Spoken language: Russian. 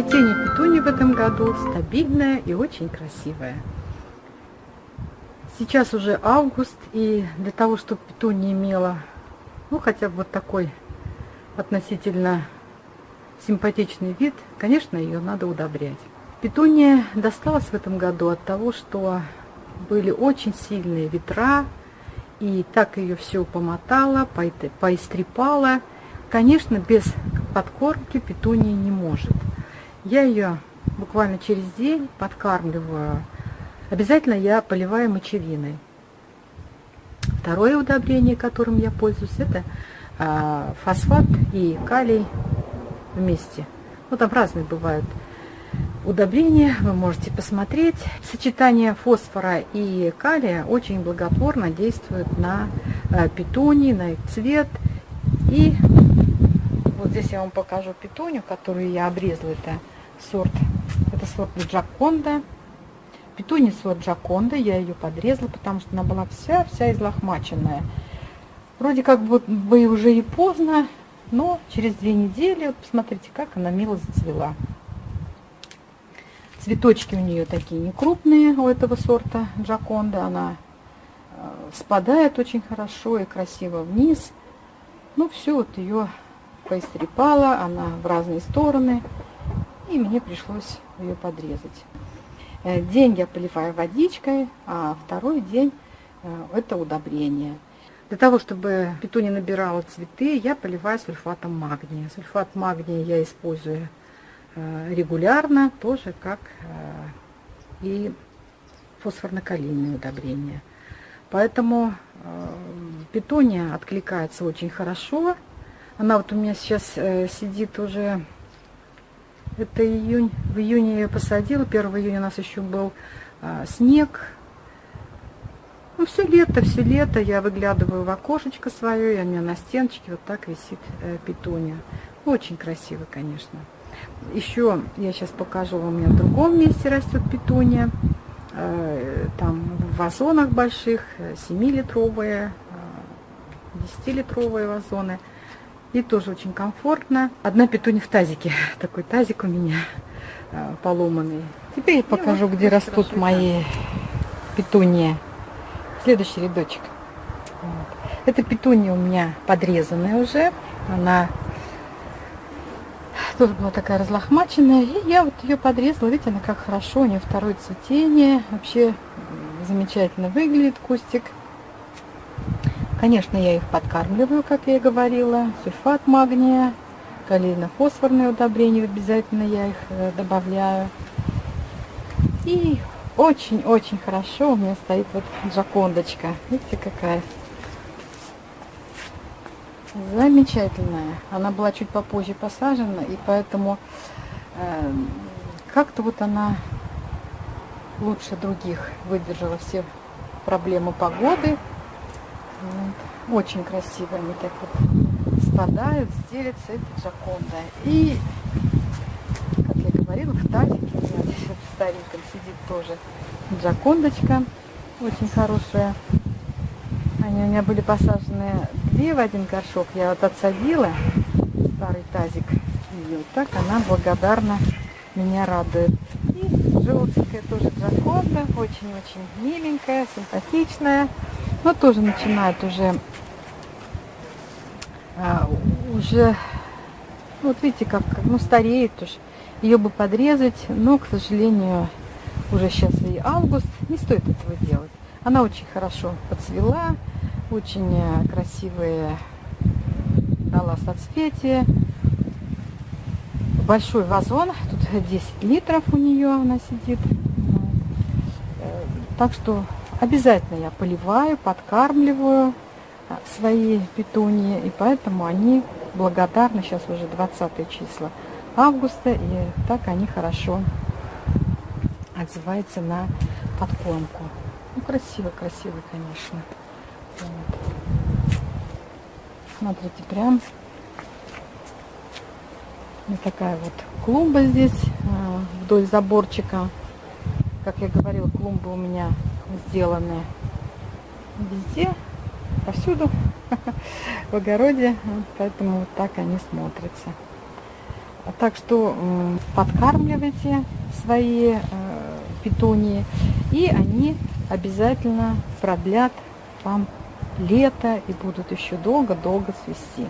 Цветение петунии в этом году стабильное и очень красивое. Сейчас уже август, и для того, чтобы петуния имела, ну, хотя бы вот такой относительно симпатичный вид, конечно, ее надо удобрять. Петуния досталась в этом году от того, что были очень сильные ветра, и так ее все помотало, поистрепало. Конечно, без подкормки петуния не может. Я ее буквально через день подкармливаю. Обязательно я поливаю мочевиной. Второе удобрение, которым я пользуюсь, это а, фосфат и калий вместе. Ну, там разные бывают удобрения, вы можете посмотреть. Сочетание фосфора и калия очень благотворно действует на э, петунии, на их цвет. И вот здесь я вам покажу петунию, которую я обрезала. Это сорт, это сорт Джаконда. Петуния сорт Джаконда, я ее подрезала, потому что она была вся-вся излохмаченная. Вроде как бы уже и поздно, но через две недели, вот посмотрите, как она мило зацвела. Цветочки у нее такие не крупные у этого сорта Джаконда. Она э, спадает очень хорошо и красиво вниз. Ну, все вот ее поистрепала, она в разные стороны. И мне пришлось ее подрезать. Э, день я поливаю водичкой, а второй день э, это удобрение. Для того, чтобы петуния набирала цветы, я поливаю сульфатом магния. Сульфат магния я использую Э, регулярно, тоже как и фосфорно-калийные удобрения. Поэтому питония откликается очень хорошо. Она вот у меня сейчас сидит уже, это июнь, в июне я посадила, 1 июня у нас еще был снег. Ну, все лето, все лето я выглядываю в окошечко свое, и у меня на стеночке вот так висит питония. Очень красиво, конечно. Еще я сейчас покажу у меня в другом месте растет петуния. Э, там в вазонах больших, 7-литровые, 10-литровые э, вазоны. И тоже очень комфортно. Одна петуния в тазике. Такой тазик у меня э, поломанный. Теперь я покажу, вот где растут мои петунии. Следующий рядочек. Вот. Эта петуния у меня подрезанная уже. Она тоже была такая разлохмаченная. И я вот ее подрезала. Видите, она как хорошо. У нее второе цветение. Вообще замечательно выглядит кустик. Конечно, я их подкармливаю, как я и говорила. Сульфат магния, калийно-фосфорные удобрения. Обязательно я их э, добавляю. И очень-очень хорошо у меня стоит вот джакондочка. Видите, какая Замечательная. Она была чуть попозже посажена, и поэтому э, как-то вот она лучше других выдержала все проблемы погоды. Вот. Очень красиво они так вот спадают, стелятся. Это джаконда. И, как я говорила, в тазике у меня здесь вот стареньком сидит тоже джакондочка. Очень хорошая. Они у меня были посажены две в один горшок. Я вот отсадила старый тазик. И вот так она благодарна меня радует. И желтенькая тоже драконда. Очень-очень миленькая, симпатичная. Но тоже начинает уже а, уже ну, вот видите, как, ну, стареет уж. Ее бы подрезать, но, к сожалению, уже сейчас и август, не стоит этого делать. Она очень хорошо подцвела, очень э, красивые дала соцветия. Большой вазон, тут 10 литров у нее она сидит. Э, так что обязательно я поливаю, подкармливаю э, свои петунии, и поэтому они благодарны, сейчас уже 20 числа августа, и так они хорошо отзываются на подкормку. Ну, красиво, красиво, конечно. Вот. Смотрите, прям вот такая вот клумба здесь а, вдоль заборчика. Как я говорила, клумбы у меня сделаны везде, повсюду, в огороде. Поэтому вот так они смотрятся. Так что подкармливайте свои э, петунии, и они обязательно продлят вам лето и будут еще долго-долго цвести.